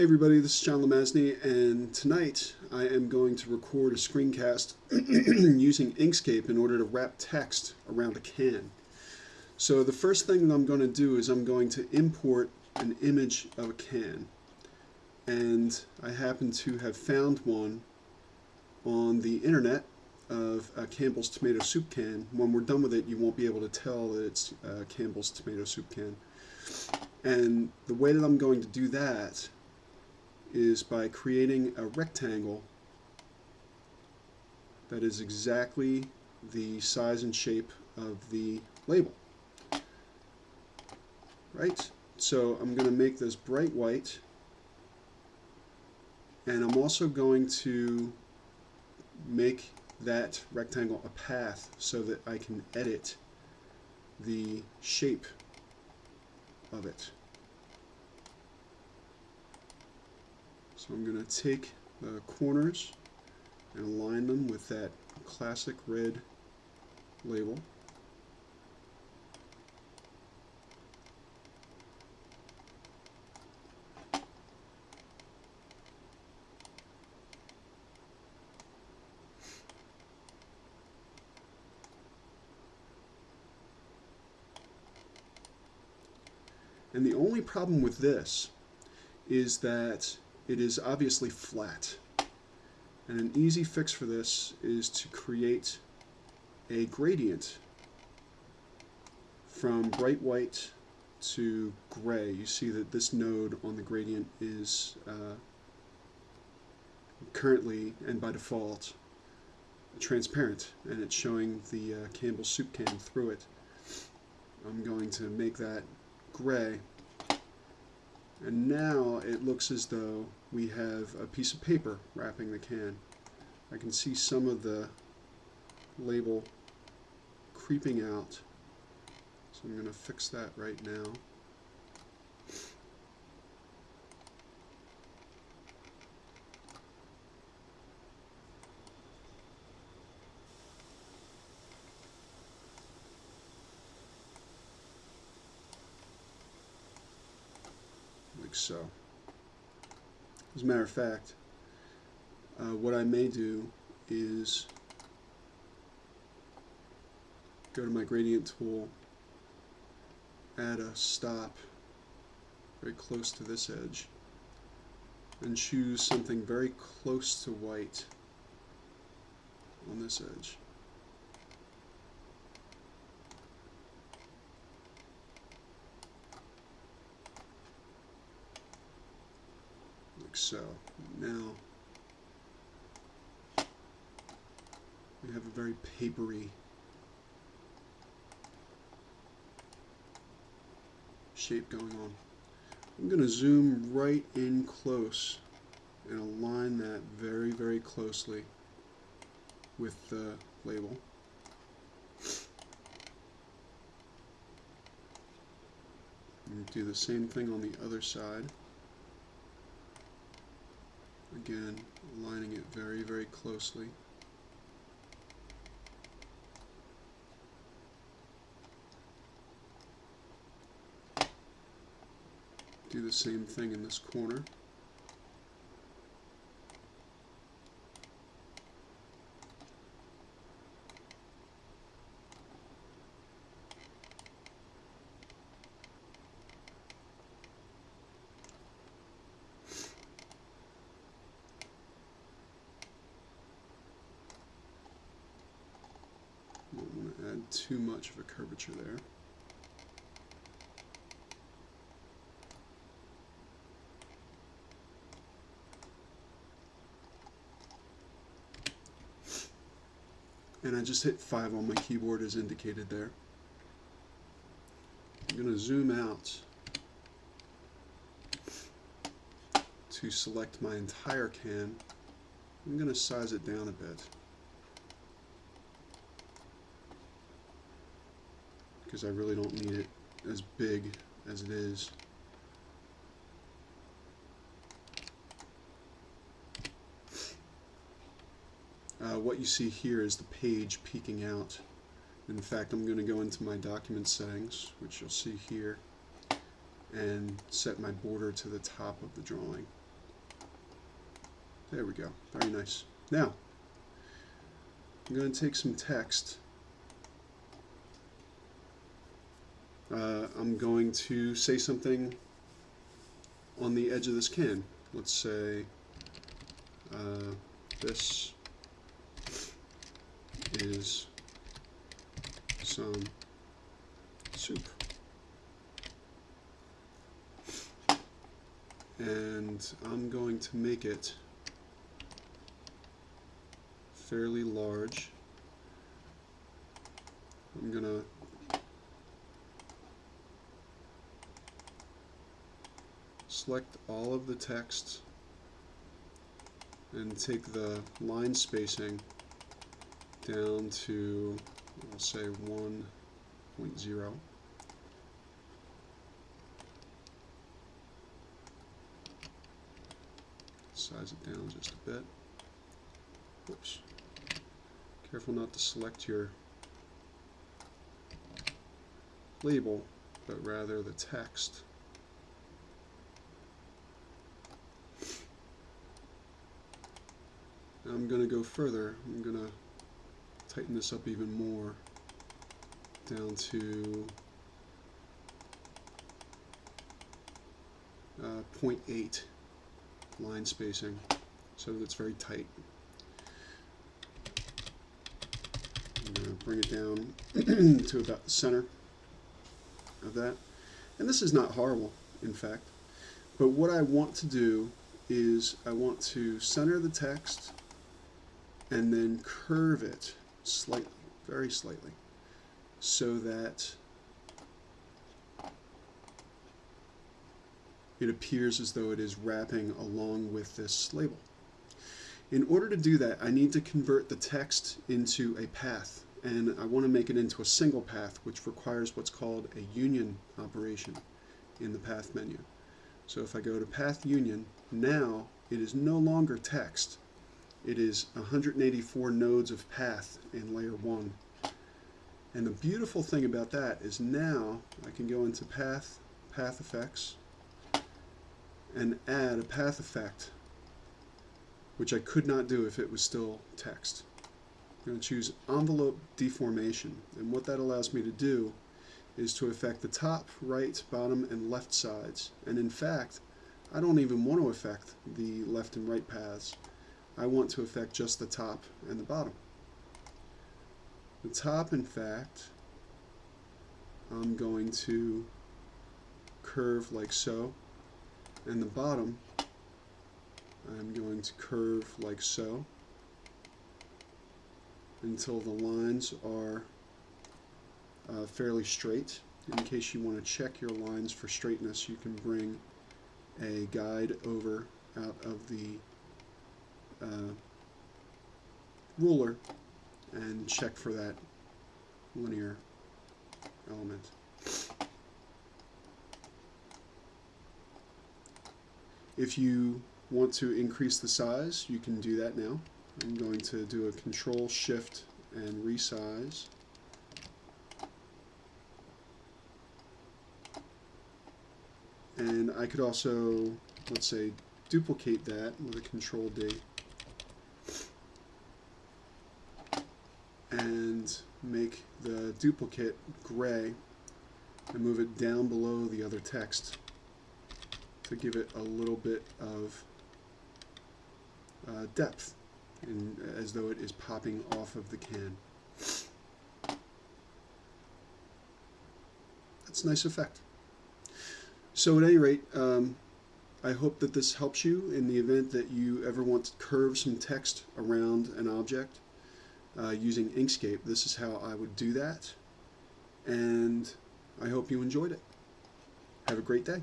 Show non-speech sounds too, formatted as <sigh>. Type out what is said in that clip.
Hey everybody, this is John Lemazny, and tonight I am going to record a screencast <clears throat> using Inkscape in order to wrap text around a can. So the first thing that I'm going to do is I'm going to import an image of a can. And I happen to have found one on the internet of a Campbell's tomato soup can. When we're done with it, you won't be able to tell that it's Campbell's tomato soup can. And the way that I'm going to do that is by creating a rectangle that is exactly the size and shape of the label. Right? So I'm going to make this bright white and I'm also going to make that rectangle a path so that I can edit the shape of it. So I'm going to take the corners and align them with that classic red label. And the only problem with this is that it is obviously flat. And an easy fix for this is to create a gradient from bright white to gray. You see that this node on the gradient is uh, currently and by default transparent and it's showing the uh, Campbell soup can through it. I'm going to make that gray and now it looks as though we have a piece of paper wrapping the can. I can see some of the label creeping out. So I'm going to fix that right now. like so. As a matter of fact, uh, what I may do is go to my gradient tool, add a stop very close to this edge, and choose something very close to white on this edge. like so. Now we have a very papery shape going on. I'm going to zoom right in close and align that very, very closely with the label. Do the same thing on the other side. Again, aligning it very, very closely. Do the same thing in this corner. Don't want to add too much of a curvature there. And I just hit 5 on my keyboard as indicated there. I'm going to zoom out to select my entire can. I'm going to size it down a bit. Because I really don't need it as big as it is. Uh, what you see here is the page peeking out. In fact, I'm going to go into my document settings, which you'll see here, and set my border to the top of the drawing. There we go. Very nice. Now, I'm going to take some text. Uh, I'm going to say something on the edge of this can. Let's say uh, this is some soup. And I'm going to make it fairly large. I'm going to select all of the text and take the line spacing down to, I'll say 1.0. Size it down just a bit. Whoops. Careful not to select your label, but rather the text. I'm going to go further. I'm going to tighten this up even more down to uh, 0.8 line spacing so that it's very tight. I'm going to bring it down <clears throat> to about the center of that. And this is not horrible, in fact. But what I want to do is I want to center the text and then curve it slightly, very slightly, so that it appears as though it is wrapping along with this label. In order to do that, I need to convert the text into a path, and I want to make it into a single path, which requires what's called a union operation in the path menu. So if I go to path union, now it is no longer text, it is 184 nodes of path in layer 1. And the beautiful thing about that is now I can go into path, path effects, and add a path effect, which I could not do if it was still text. I'm going to choose envelope deformation, and what that allows me to do is to affect the top, right, bottom, and left sides. And in fact, I don't even want to affect the left and right paths. I want to affect just the top and the bottom. The top, in fact, I'm going to curve like so, and the bottom I'm going to curve like so until the lines are uh, fairly straight. In case you want to check your lines for straightness, you can bring a guide over out of the uh, ruler and check for that linear element. If you want to increase the size, you can do that now. I'm going to do a control shift and resize. And I could also, let's say, duplicate that with a control D. and make the duplicate gray and move it down below the other text to give it a little bit of uh, depth in, as though it is popping off of the can. That's a nice effect. So at any rate, um, I hope that this helps you in the event that you ever want to curve some text around an object uh, using Inkscape. This is how I would do that. And I hope you enjoyed it. Have a great day.